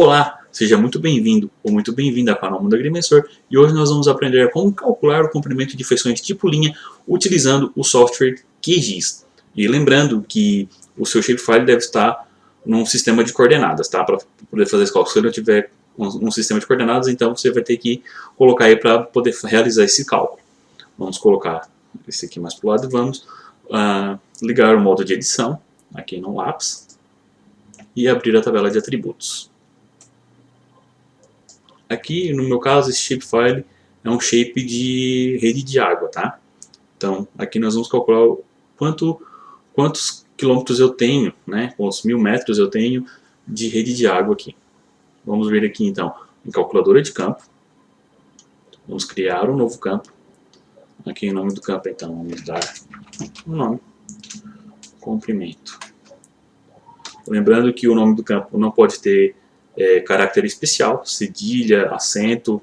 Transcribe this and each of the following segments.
Olá, seja muito bem-vindo ou muito bem-vinda ao canal Mundo Agrimensor e hoje nós vamos aprender como calcular o comprimento de feições tipo linha utilizando o software QGIS. E lembrando que o seu shapefile deve estar num sistema de coordenadas, tá? Para poder fazer esse cálculo. Se não tiver um, um, sistema de coordenadas, então você vai ter que colocar aí para poder realizar esse cálculo. Vamos colocar esse aqui mais para o lado e vamos uh, ligar o modo de edição aqui no lápis e abrir a tabela de atributos. Aqui, no meu caso, esse shapefile é um shape de rede de água, tá? Então, aqui nós vamos calcular quanto, quantos quilômetros eu tenho, né? Quantos mil metros eu tenho de rede de água aqui. Vamos ver aqui, então, em calculadora de campo. Vamos criar um novo campo. Aqui o nome do campo, então, vamos dar um nome. Comprimento. Lembrando que o nome do campo não pode ter é, especial, cedilha, acento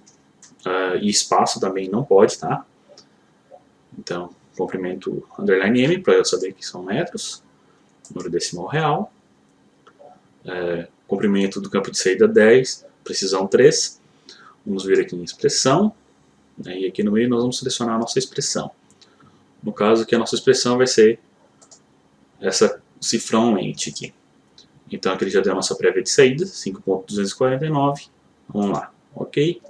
uh, e espaço também não pode, tá? Então, comprimento underline M para eu saber que são metros, número decimal real, é, comprimento do campo de saída 10, precisão 3, vamos ver aqui em expressão, né, e aqui no meio nós vamos selecionar a nossa expressão. No caso aqui a nossa expressão vai ser essa cifrão lente aqui. Então aqui já deu a nossa prévia de saída, 5.249. Vamos lá, ok?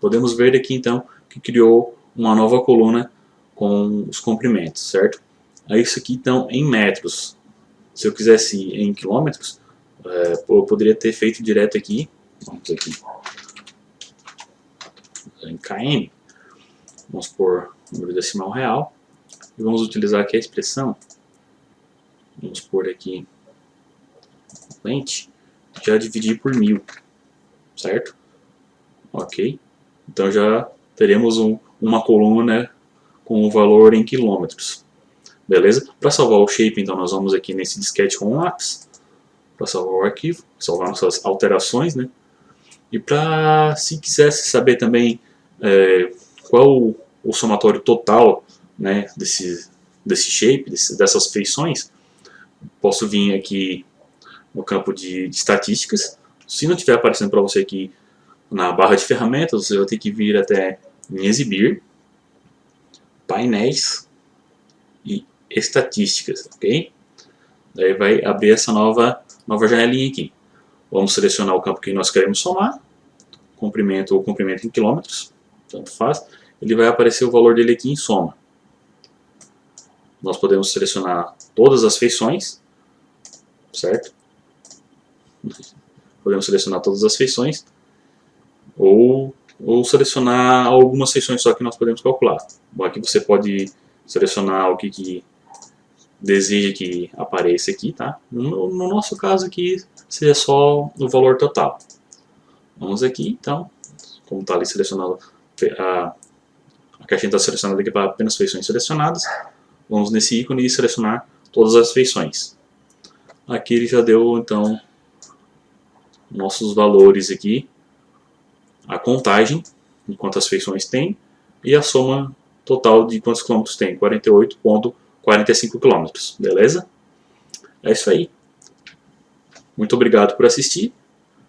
Podemos ver aqui então que criou uma nova coluna com os comprimentos, certo? Aí isso aqui então em metros. Se eu quisesse em quilômetros, é, eu poderia ter feito direto aqui, vamos aqui, em km, vamos por número decimal real, e vamos utilizar aqui a expressão, vamos por aqui frente, já dividir por mil, certo? Ok? Então já teremos um, uma coluna com o valor em quilômetros. Beleza? Para salvar o shape, então nós vamos aqui nesse disquete com lápis, para salvar o arquivo, salvar nossas alterações, né? E para, se quisesse saber também é, qual o, o, somatório total né, desse, desse shape, desse, dessas feições, posso vir aqui no campo de, de estatísticas. Se não estiver aparecendo para você aqui na barra de ferramentas, você vai ter que vir até em exibir, painéis e estatísticas, ok? Daí vai abrir essa nova, nova janelinha aqui. Vamos selecionar o campo que nós queremos somar, comprimento ou comprimento em quilômetros, tanto faz. Ele vai aparecer o valor dele aqui em soma. Nós podemos selecionar todas as feições, certo? Podemos selecionar todas as feições ou, ou selecionar algumas feições só que nós podemos calcular. Bom, aqui você pode selecionar o que, que deseja que apareça aqui, tá? No, no, nosso caso aqui, seria só o valor total. Vamos aqui, então, como está ali selecionado, a, a caixinha está selecionada aqui para apenas feições selecionadas, vamos nesse ícone e selecionar todas as feições. Aqui ele já deu, então, nossos valores aqui, a contagem de quantas feições tem e a soma total de quantos quilômetros tem, 48.45 quilômetros, beleza? É isso aí. Muito obrigado por assistir.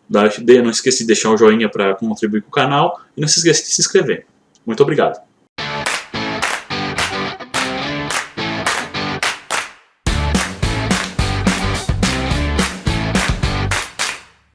Não esqueça de deixar o joinha para contribuir com o canal e não se esqueça de se inscrever. Muito obrigado.